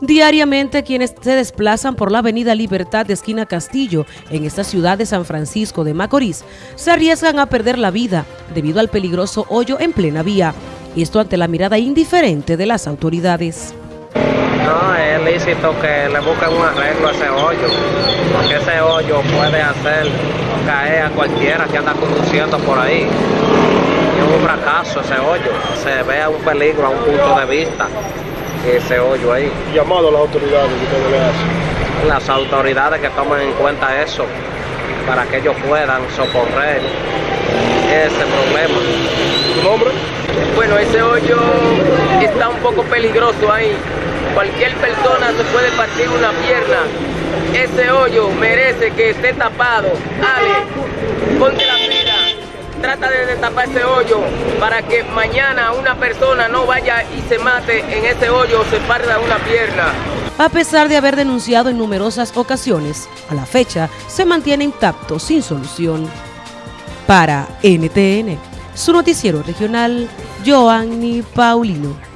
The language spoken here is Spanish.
Diariamente quienes se desplazan por la avenida Libertad de esquina Castillo en esta ciudad de San Francisco de Macorís se arriesgan a perder la vida debido al peligroso hoyo en plena vía. Esto ante la mirada indiferente de las autoridades. No, es lícito que le busquen un arreglo a ese hoyo, porque ese hoyo puede hacer caer a cualquiera que anda conduciendo por ahí. Es un fracaso ese hoyo, se ve un peligro a un punto de vista ese hoyo ahí. Llamado a las autoridades que ustedes le hacen. Las autoridades que tomen en cuenta eso para que ellos puedan socorrer ese problema. ¿Tu nombre? Bueno, ese hoyo está un poco peligroso ahí. Cualquier persona se puede partir una pierna. Ese hoyo merece que esté tapado. Ale, de destapar ese hoyo para que mañana una persona no vaya y se mate en ese hoyo o se parta una pierna. A pesar de haber denunciado en numerosas ocasiones, a la fecha se mantiene intacto sin solución. Para NTN, su noticiero regional, Joanny Paulino.